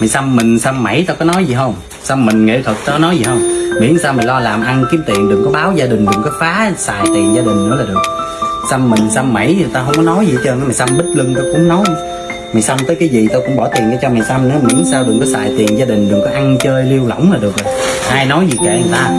mày xăm mình, xăm mẩy tao có nói gì không? Xăm mình nghệ thuật tao nói gì không? Miễn sao mày lo làm ăn kiếm tiền, đừng có báo gia đình, đừng có phá xài tiền gia đình nữa là được. Xăm mình, xăm mẩy thì tao không có nói gì hết trơn mày xăm bích lưng tao cũng nói. Mày xăm tới cái gì tao cũng bỏ tiền để cho mày xăm nữa, miễn sao đừng có xài tiền gia đình, đừng có ăn chơi liêu lỏng là được rồi. Ai nói gì kệ người ta?